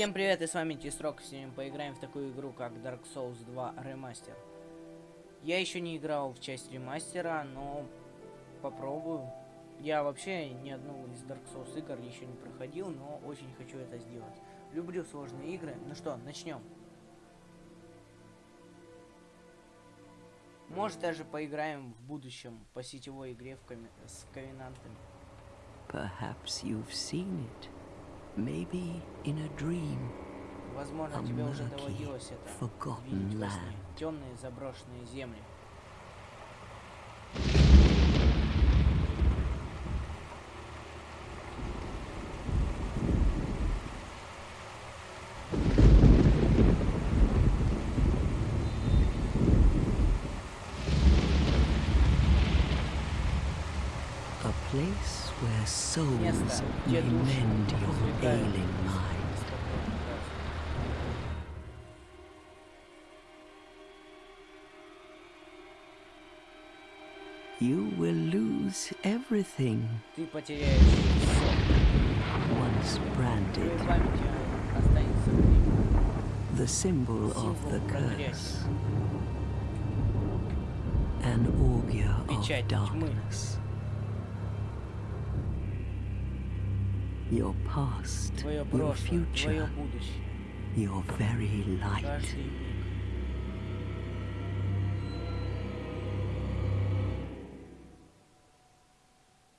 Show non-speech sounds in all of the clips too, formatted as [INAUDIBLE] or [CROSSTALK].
Всем привет, и с вами Тисрок. Сегодня поиграем в такую игру, как Dark Souls 2 Ремастер. Я еще не играл в часть ремастера, но попробую. Я вообще ни одну из Dark Souls игр еще не проходил, но очень хочу это сделать. Люблю сложные игры. Ну что, начнем. Может даже поиграем в будущем по сетевой игре в коми с ковенантами. Perhaps you've seen it. Maybe in a dream. Возможно, A тебе уже murky, доводилось это forgotten видеть во сне. land. Темные заброшенные земли. where souls may mend your ailing mind. You will lose everything. Once branded. The symbol of the curse. An augur of darkness. your past, your future, your very light.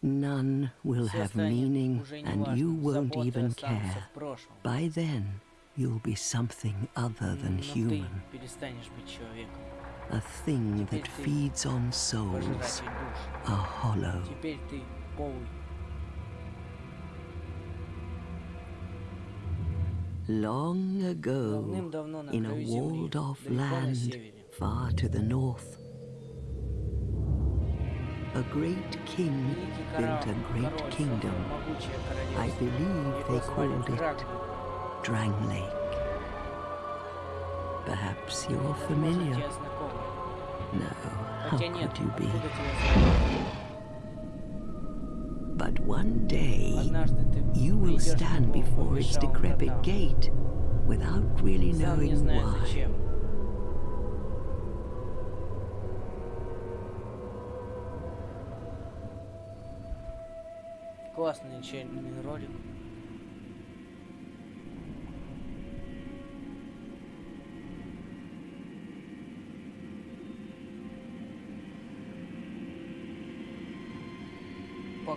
None will have meaning and you won't even care. By then, you'll be something other than human. A thing that feeds on souls a hollow. Long ago, in a walled-off land far to the north, a great king built a great kingdom. I believe they called it Drang Lake. Perhaps you're familiar. No, how could you be? откуда тебе знакомо? But one day, Однажды ты you will придешь к stand Богу, before its побежал decrepit вратам, gate without really Сам не knowing зная why. зачем. Классный начальный ролик.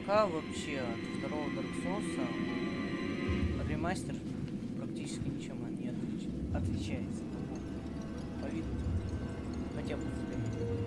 Пока вообще от второго Dark Souls ремастер практически ничем не отлич- отличается. По виду. Хотя бы взгляни.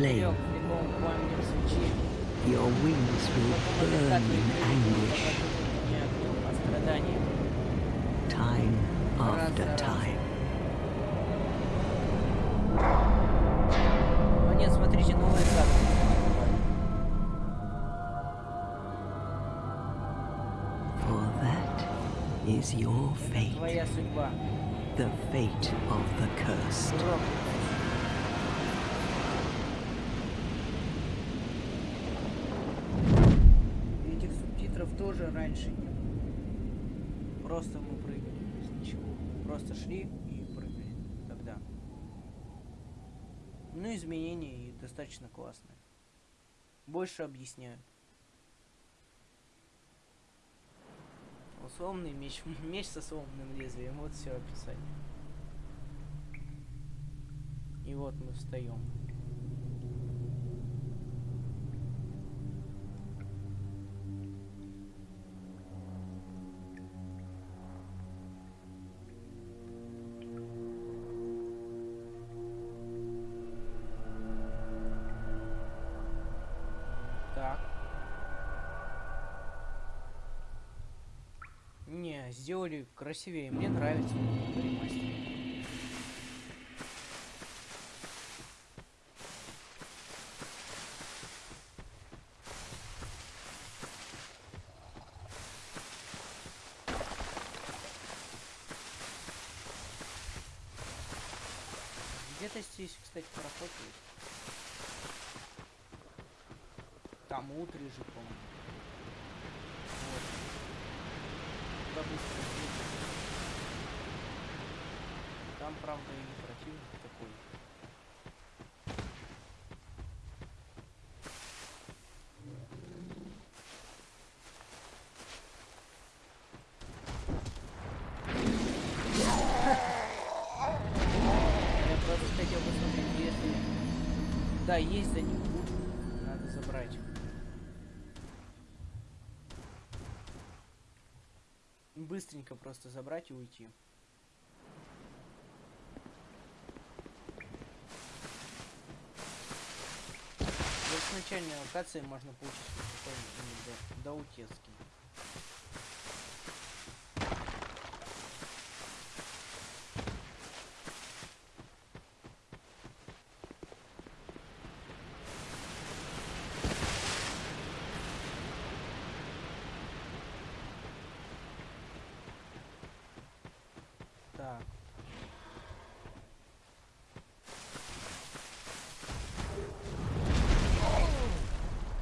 flame. Your wings will burn in anguish. Time after time. For that is your fate. The fate of the cursed. Тоже раньше не было. Просто мы прыгали без ничего. Просто шли и прыгали тогда. Ну, изменения и достаточно классные. Больше объясняют. Условный меч. [LAUGHS] Меч со сломанным лезвием. Вот все описание. И вот мы встаем. Сделали красивее. Мне нравится. Где-то здесь, кстати, пароход есть. Там утро же, по-моему. Там, правда, и противник такой. Я просто хотел посмотреть, если... Да, есть за ним. Надо забрать. Быстренько просто забрать и уйти. Вот с начальной локации можно получить какой-нибудь до, до утецкий. Так.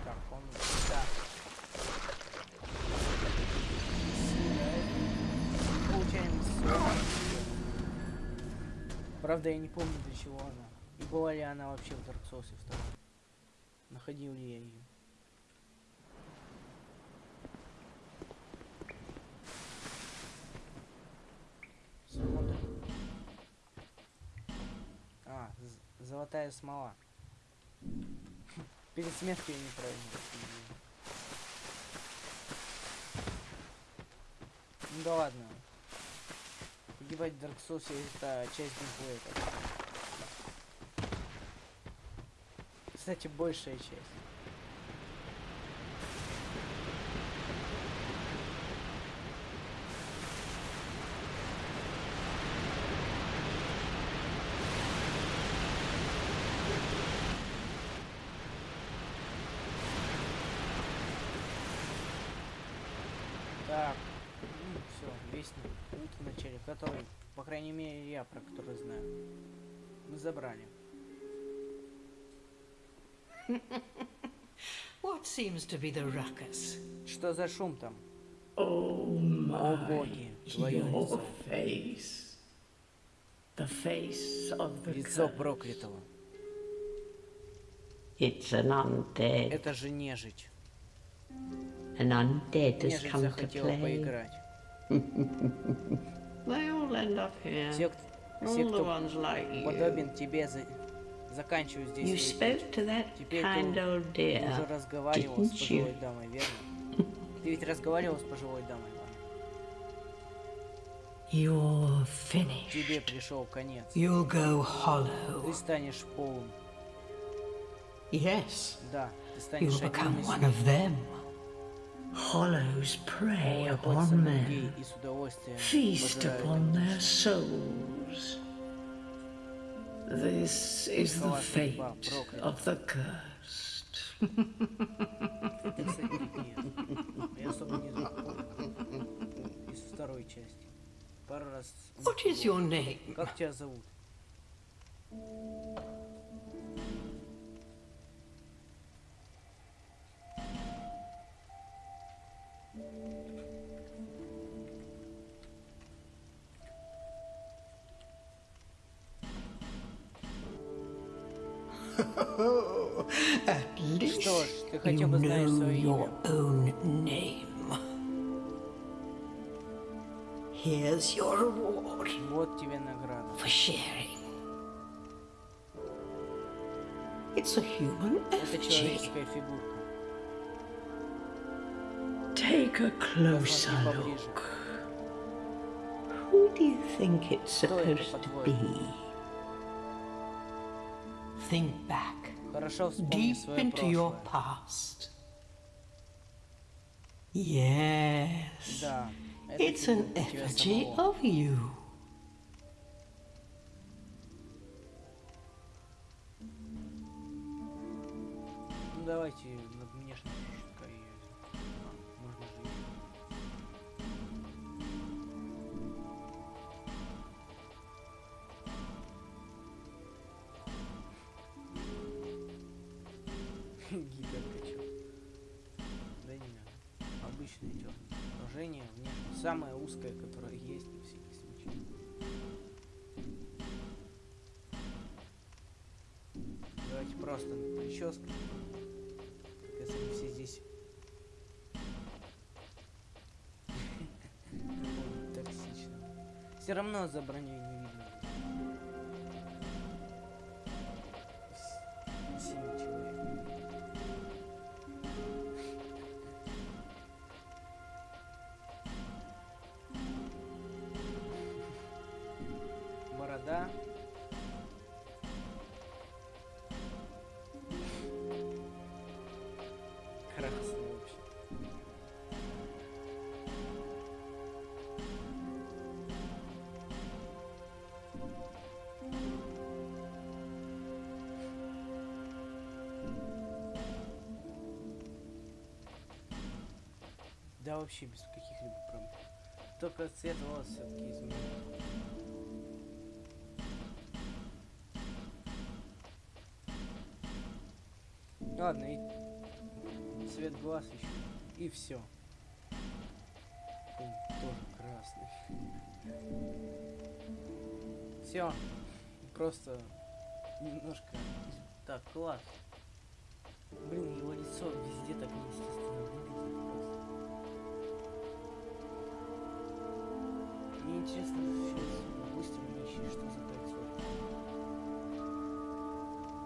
Так, он... Да. Получаем сорок. Правда, я не помню, для чего она. И была ли она вообще в Dark Souls 2. Находил ли я ее. Смотрим. А, золотая смола. Перед смертью я неправильно. Ну да ладно. В Dark Souls это часть геймплея. Кстати, большая часть. Так, все, вестник путь в начале, который, по крайней мере, я про который знаю. Мы забрали. What seems to be the ruckus? Что за шум там? Oh О my, боги, твое your лицо. face. The face of the Лицо проклятого. It's an undead. Это же нежить. An undead has come to play. поиграть. They all end up here. Все, кто, все, the кто подобен тебе, за... заканчивают здесь. You свой spoke путь. to that Теперь kind ты old Ты уже dear. разговаривал с didn't you? пожилой дамой, верно? Ты ведь разговаривал с пожилой дамой? You're finished. Тебе пришел конец. You'll go Ты hollow. станешь полым. Yes, Да, ты станешь you'll become one of them. Hollows prey upon men, feast upon their souls. This is the fate of the cursed. [LAUGHS] what is your name? At least Что ж, ты you хотя бы знаешь know свое your имя. own name. Here's your reward Вот тебе награда. for sharing. It's a human Это effigy. человеческая фигурка. Take a closer Посмотри поближе. look. Who do you think it's Кто это, supposed to по-твоему? be? Think back Хорошо вспомни deep свое into your прошлое. past. Yes, Да, Это It's an фигурка тебя effigy самого. of you. Ну давайте Гиперкачок. Да не надо. Обычное черное отражение внешне. Самое узкое, которое есть на всякий случай. Давайте просто прическа. Как если мы все здесь. [LAUGHS] Токсичного. Все равно за Да вообще без каких-либо проблем. Только цвет волос все-таки изменил. Ладно, и цвет глаз еще. И все. Тоже красный. Все. Просто немножко. Так, класс. Интересно сейчас допустим нищий, что за кольцо?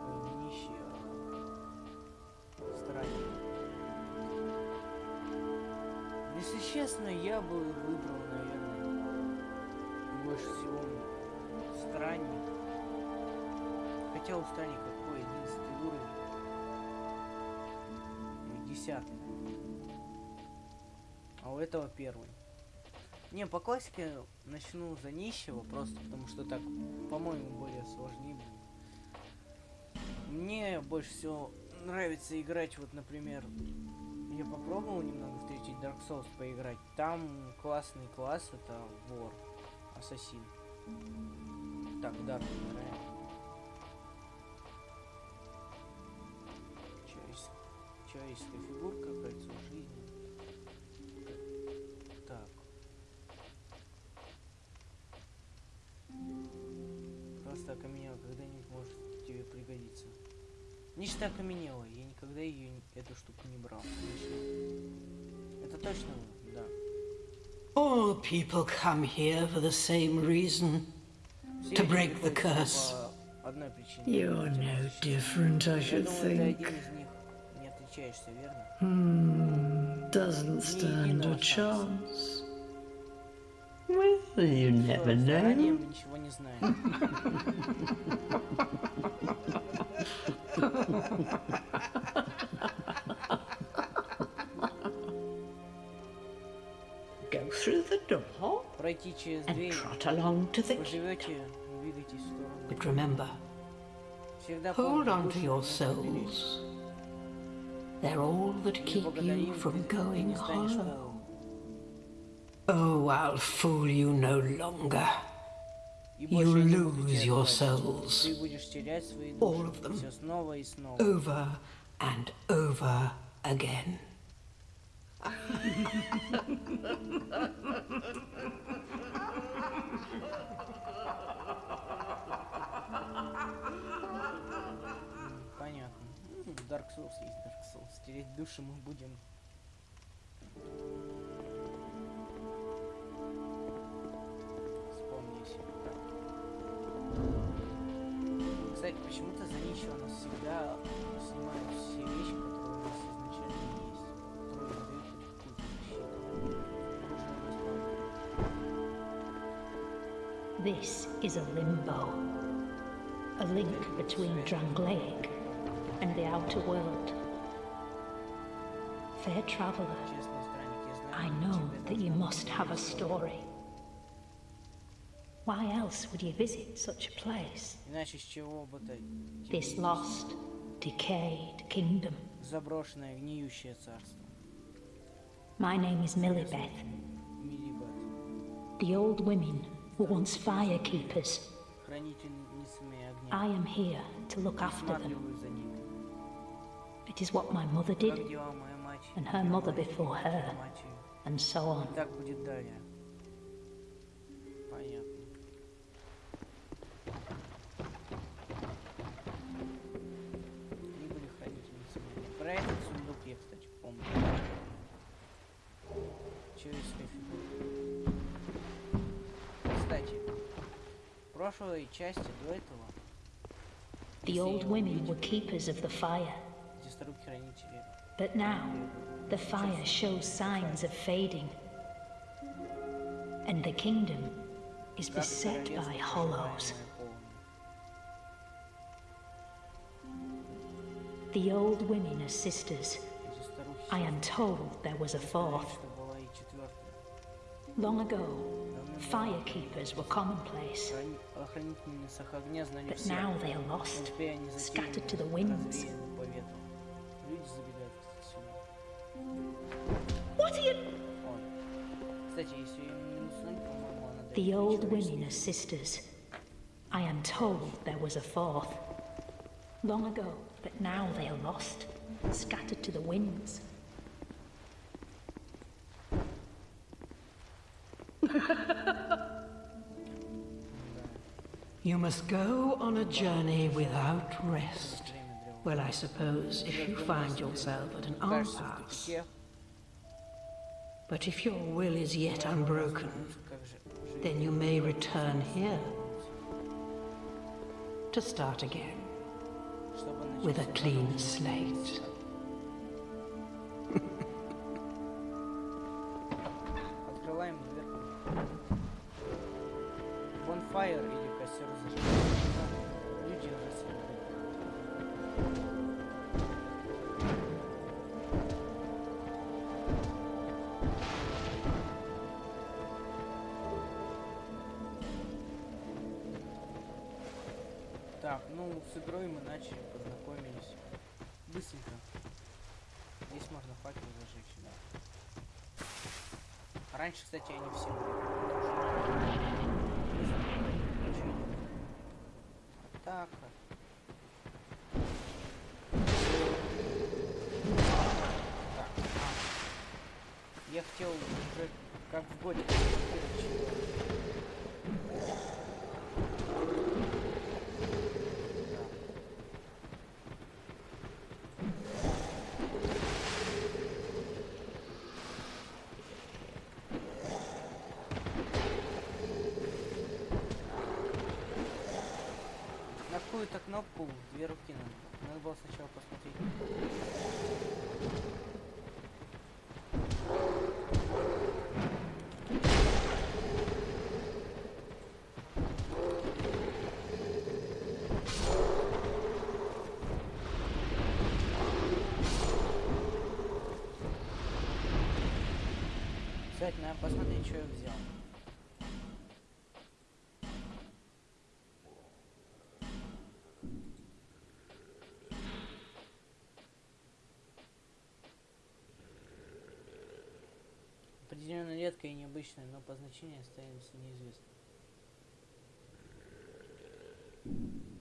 Ой, не нищий, а странник. Если честно, я бы выбрал, наверное, больше всего странник. Хотя у странника какой одиннадцатый уровень. Десятый. А у этого первый. Не, по классике начну за нищего, просто потому что так, по-моему, более сложнее. Мне больше всего нравится играть, вот, например, я попробовал немного в третий Dark Souls поиграть. Там классный класс, это вор, ассасин. Так, Дарк играем. Человечес- Человеческая фигурка, кольцо жизни. Просто окаменела, когда-нибудь может тебе пригодиться. Нечто окаменело, я никогда ее эту штуку не брал. Точно. Это точно вы? Да. All people come here for the same reason. Все To люди break the приходят curse. по одной причине. You're no different, I Я should думаю, ты один think. из них не отличаешься, верно? Hmm, doesn't stand a chance. Well, you never know. Go through the door and trot along to the kingdom. But remember, hold on to your souls. They're all that keep you from going hollow. полом. Oh, I'll fool you no longer. И You больше я не буду lose тебя your пугать. souls. Ты будешь терять свои All of души. them. Все снова и снова. Over and over again. Понятно. М, Dark Souls есть Dark Souls. Тереть души мы будем. почему-то за нищего у нас всегда снимают все вещи, которые у нас изначально есть. Которые нам дают хоть какую-то защиту. Оружие у нас мало. This is a limbo, a link between Drangleic and the outer world. Fair traveler, Честный странник, я знаю I know that you must have a story. Why else would you visit such a place? This lost, decayed kingdom. My name is Millibeth. The old women were once fire keepers. I am here to look after them. It is what my mother did, and her mother before her, and so on. сундук я, кстати, помню. Человеческая фигура. Кстати, в прошлой части до этого, The old women were keepers of the fire, где старуки хранители, but now the fire shows signs of fading, and the kingdom is как beset королевство, by hollows. проживаемое полным. The old women are sisters. I am told there was a fourth. Long ago, fire keepers were commonplace. But now they are lost, scattered to the winds. What are you... The old women are sisters. I am told there was a fourth. Long ago, but now they are lost, scattered to the winds. must go on a journey without rest. Well, I suppose if you find yourself at an impasse. But if your will is yet unbroken, then you may return here to start again with a clean slate. [LAUGHS] Ну с игрой мы начали, познакомились. Быстренько. Здесь можно факел зажечь, да. Раньше, кстати, они все. Так. Так, а. Я хотел уже как в годе. На какую-то руки надо. Надо было сначала посмотреть. Кстати, надо посмотреть, что я взял. Значению остается неизвестным.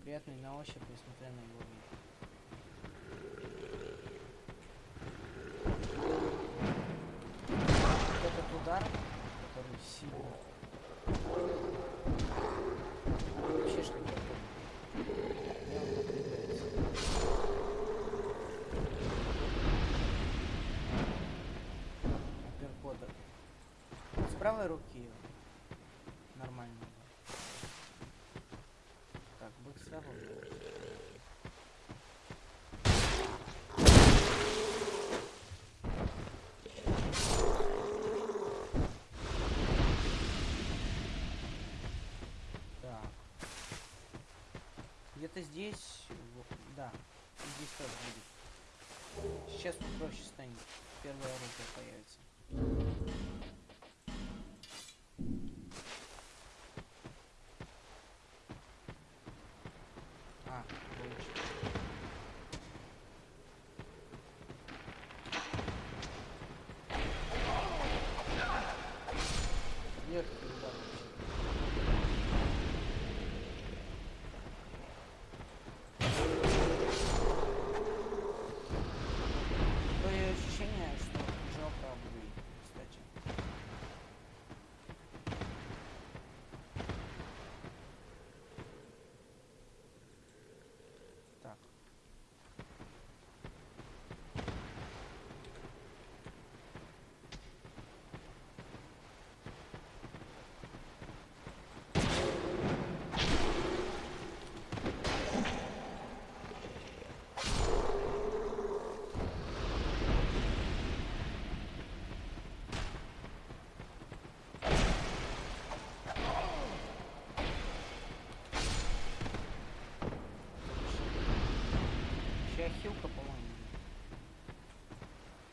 Приятный на ощупь, несмотря на его вид. Вот этот удар, который сильный. Вообще что Мне он напрягается. Апперкота. С правой руки нормально. Так, быстро. Так. Где-то здесь, да, здесь тоже будет. Сейчас попроще станет. Первое оружие появится. А, получилось. Легкий удар вообще. Такое ощущение, что жопа будет, кстати. Так. Сейчас хилка, по-моему.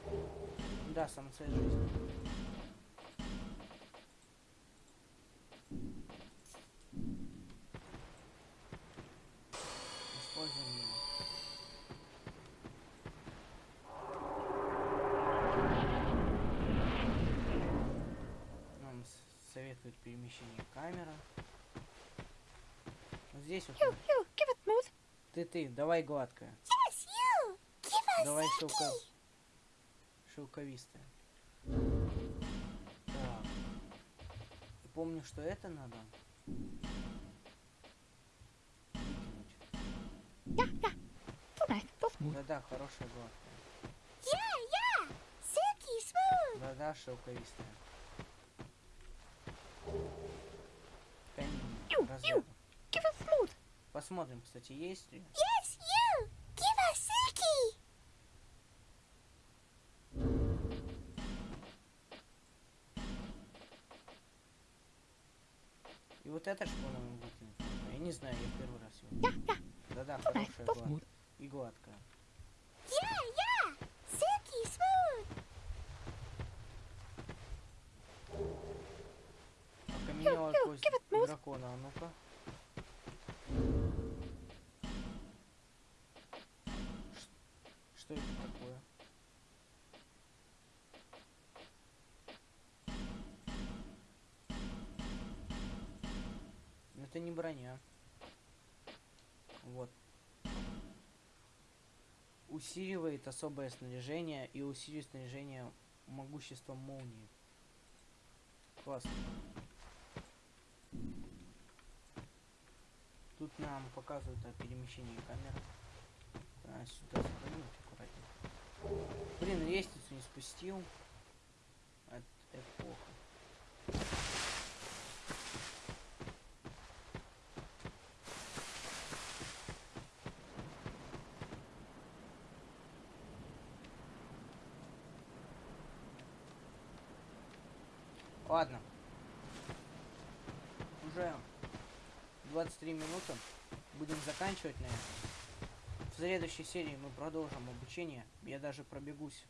будет. Да, сам цель жизни. Используем его. Нам советует перемещение камера. Вот здесь вот. You, you, give it. Ты, ты, давай гладкая. Yes, you. Give us Давай Silky. Шелковистая. Так. И помню, что это надо. Yeah, yeah. Nice, too smooth. Да-да, хорошая гладкая. Yeah, yeah. Silky smooth. Да-да, шелковистая. Ю, разряда. Give us smooth. Посмотрим, кстати, есть ли. Yes, это по-моему, выкинуть. Я не знаю, я первый раз его. Да-да, хорошая гладкая. И гладкая. Yeah, yeah. Silky smooth. Окаменела кость дракона, а ну-ка. Что это Это не броня. Вот. Усиливает особое снаряжение и усиливает снаряжение могуществом молнии. Классно. Тут нам показывают о перемещении камеры. А, сюда сохранить аккуратнее. Блин, лестницу не спустил. Это плохо. Ладно. Уже 23 минуты. Будем заканчивать на этом. В следующей серии мы продолжим обучение. Я даже пробегусь.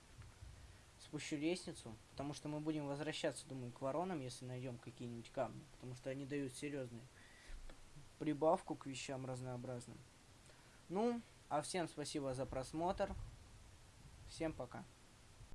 Спущу лестницу, потому что мы будем возвращаться, думаю, к воронам, если найдем какие-нибудь камни. Потому что они дают серьезную прибавку к вещам разнообразным. Ну, а всем спасибо за просмотр. Всем пока.